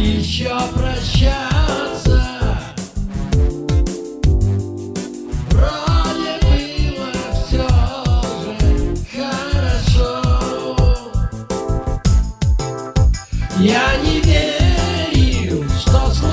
еще прощаться. Вроде было все же хорошо. Я не верил, что случилось